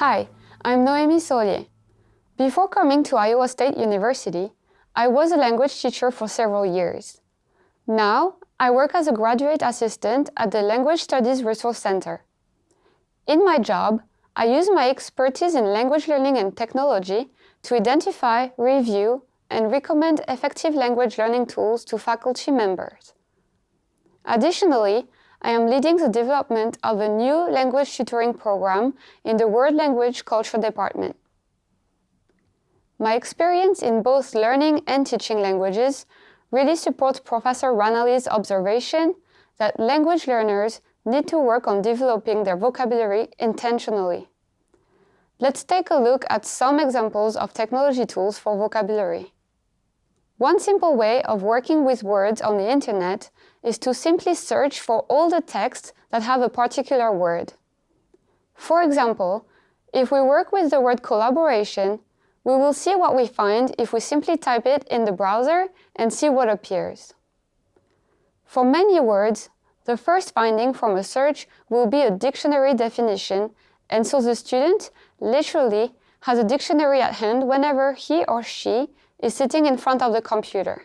Hi, I'm Noémie Saulier. Before coming to Iowa State University, I was a language teacher for several years. Now, I work as a graduate assistant at the Language Studies Resource Center. In my job, I use my expertise in language learning and technology to identify, review, and recommend effective language learning tools to faculty members. Additionally, I am leading the development of a new language tutoring program in the World Language Culture Department. My experience in both learning and teaching languages really supports Professor Ranalli's observation that language learners need to work on developing their vocabulary intentionally. Let's take a look at some examples of technology tools for vocabulary. One simple way of working with words on the internet is to simply search for all the texts that have a particular word. For example, if we work with the word collaboration, we will see what we find if we simply type it in the browser and see what appears. For many words, the first finding from a search will be a dictionary definition, and so the student literally has a dictionary at hand whenever he or she is sitting in front of the computer.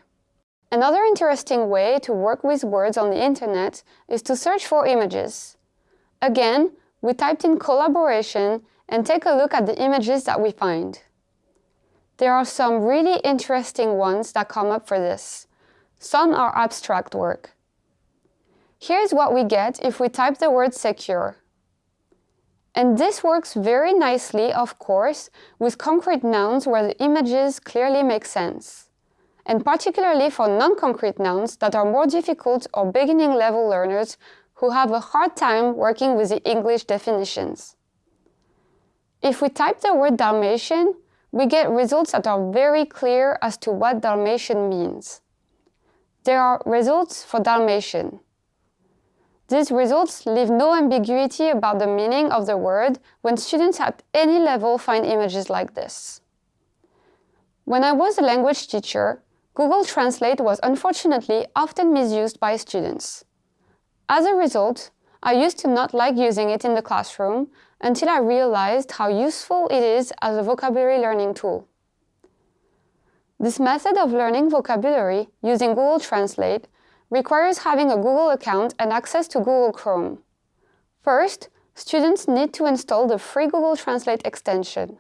Another interesting way to work with words on the internet is to search for images. Again, we typed in collaboration and take a look at the images that we find. There are some really interesting ones that come up for this. Some are abstract work. Here's what we get if we type the word secure. And this works very nicely, of course, with concrete nouns where the images clearly make sense. And particularly for non-concrete nouns that are more difficult or beginning level learners who have a hard time working with the English definitions. If we type the word Dalmatian, we get results that are very clear as to what Dalmatian means. There are results for Dalmatian. These results leave no ambiguity about the meaning of the word when students at any level find images like this. When I was a language teacher, Google Translate was unfortunately often misused by students. As a result, I used to not like using it in the classroom until I realized how useful it is as a vocabulary learning tool. This method of learning vocabulary using Google Translate requires having a Google account and access to Google Chrome. First, students need to install the free Google Translate extension.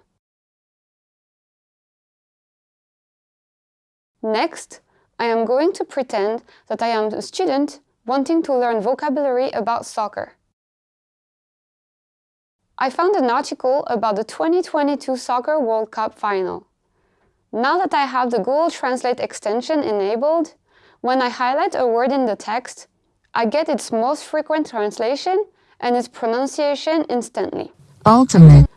Next, I am going to pretend that I am a student wanting to learn vocabulary about soccer. I found an article about the 2022 Soccer World Cup final. Now that I have the Google Translate extension enabled, when I highlight a word in the text, I get its most frequent translation and its pronunciation instantly. Ultimate.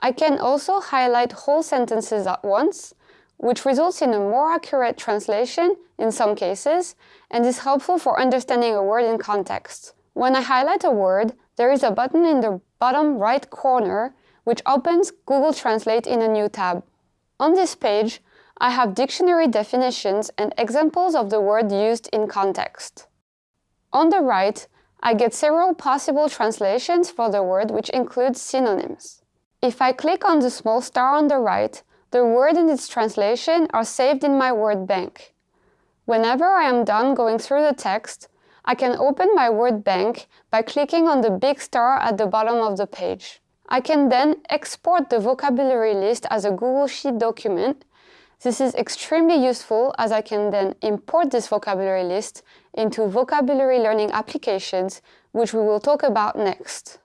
I can also highlight whole sentences at once, which results in a more accurate translation in some cases and is helpful for understanding a word in context. When I highlight a word, there is a button in the bottom right corner which opens Google Translate in a new tab. On this page, I have dictionary definitions and examples of the word used in context. On the right, I get several possible translations for the word which includes synonyms. If I click on the small star on the right, the word and its translation are saved in my word bank. Whenever I am done going through the text, I can open my word bank by clicking on the big star at the bottom of the page. I can then export the vocabulary list as a Google Sheet document this is extremely useful as I can then import this vocabulary list into vocabulary learning applications, which we will talk about next.